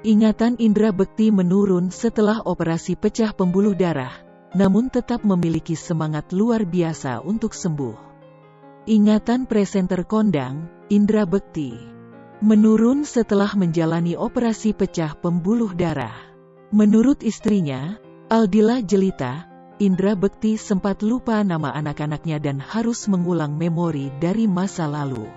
Ingatan Indra Bekti menurun setelah operasi pecah pembuluh darah, namun tetap memiliki semangat luar biasa untuk sembuh. Ingatan presenter kondang, Indra Bekti, menurun setelah menjalani operasi pecah pembuluh darah. Menurut istrinya, Aldila Jelita, Indra Bekti sempat lupa nama anak-anaknya dan harus mengulang memori dari masa lalu.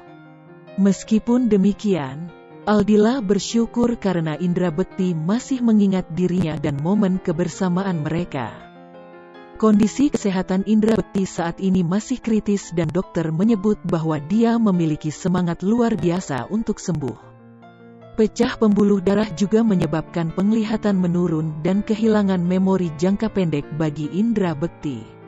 Meskipun demikian, Aldila bersyukur karena Indra Bekti masih mengingat dirinya dan momen kebersamaan mereka. Kondisi kesehatan Indra Bekti saat ini masih kritis dan dokter menyebut bahwa dia memiliki semangat luar biasa untuk sembuh. Pecah pembuluh darah juga menyebabkan penglihatan menurun dan kehilangan memori jangka pendek bagi Indra Bekti.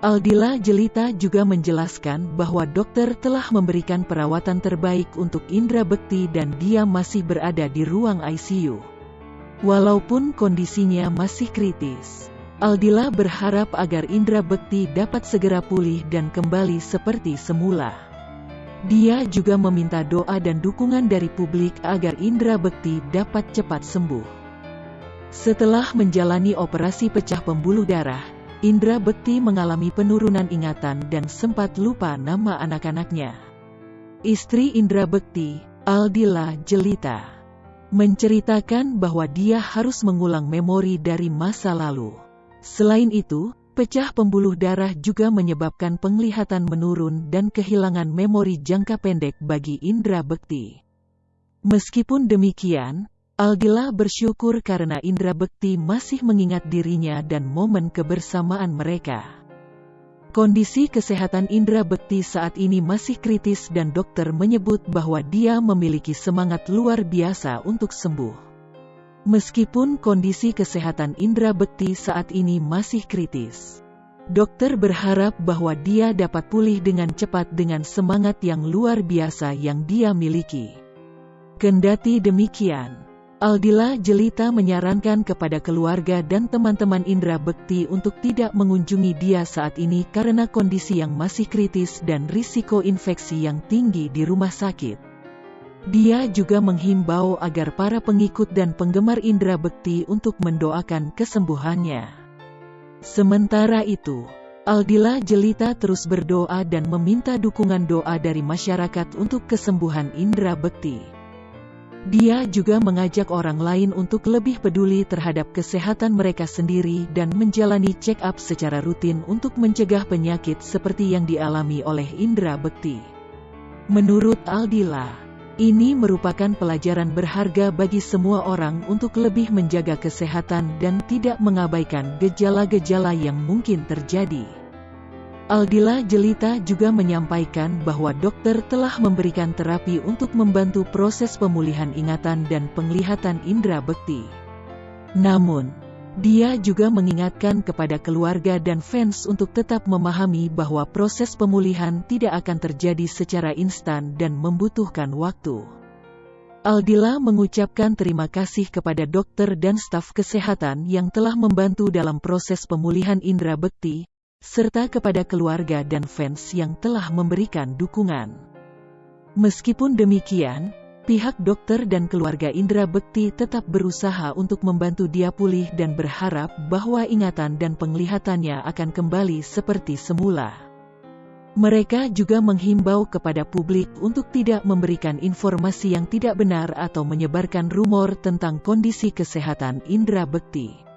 Aldila Jelita juga menjelaskan bahwa dokter telah memberikan perawatan terbaik untuk Indra Bekti dan dia masih berada di ruang ICU. Walaupun kondisinya masih kritis, Aldila berharap agar Indra Bekti dapat segera pulih dan kembali seperti semula. Dia juga meminta doa dan dukungan dari publik agar Indra Bekti dapat cepat sembuh. Setelah menjalani operasi pecah pembuluh darah, Indra Bekti mengalami penurunan ingatan dan sempat lupa nama anak-anaknya. Istri Indra Bekti, Aldila Jelita, menceritakan bahwa dia harus mengulang memori dari masa lalu. Selain itu, pecah pembuluh darah juga menyebabkan penglihatan menurun dan kehilangan memori jangka pendek bagi Indra Bekti. Meskipun demikian, Aldila bersyukur karena Indra Bekti masih mengingat dirinya dan momen kebersamaan mereka. Kondisi kesehatan Indra Bekti saat ini masih kritis dan dokter menyebut bahwa dia memiliki semangat luar biasa untuk sembuh. Meskipun kondisi kesehatan Indra Bekti saat ini masih kritis, dokter berharap bahwa dia dapat pulih dengan cepat dengan semangat yang luar biasa yang dia miliki. Kendati demikian, Aldila Jelita menyarankan kepada keluarga dan teman-teman Indra Bekti untuk tidak mengunjungi dia saat ini karena kondisi yang masih kritis dan risiko infeksi yang tinggi di rumah sakit. Dia juga menghimbau agar para pengikut dan penggemar Indra Bekti untuk mendoakan kesembuhannya. Sementara itu, Aldila Jelita terus berdoa dan meminta dukungan doa dari masyarakat untuk kesembuhan Indra Bekti. Dia juga mengajak orang lain untuk lebih peduli terhadap kesehatan mereka sendiri dan menjalani check-up secara rutin untuk mencegah penyakit seperti yang dialami oleh Indra Bekti. Menurut Aldila, ini merupakan pelajaran berharga bagi semua orang untuk lebih menjaga kesehatan dan tidak mengabaikan gejala-gejala yang mungkin terjadi. Aldila Jelita juga menyampaikan bahwa dokter telah memberikan terapi untuk membantu proses pemulihan ingatan dan penglihatan indera bekti. Namun, dia juga mengingatkan kepada keluarga dan fans untuk tetap memahami bahwa proses pemulihan tidak akan terjadi secara instan dan membutuhkan waktu. Aldila mengucapkan terima kasih kepada dokter dan staf kesehatan yang telah membantu dalam proses pemulihan indera bekti, serta kepada keluarga dan fans yang telah memberikan dukungan. Meskipun demikian, pihak dokter dan keluarga Indra Bekti tetap berusaha untuk membantu dia pulih dan berharap bahwa ingatan dan penglihatannya akan kembali seperti semula. Mereka juga menghimbau kepada publik untuk tidak memberikan informasi yang tidak benar atau menyebarkan rumor tentang kondisi kesehatan Indra Bekti.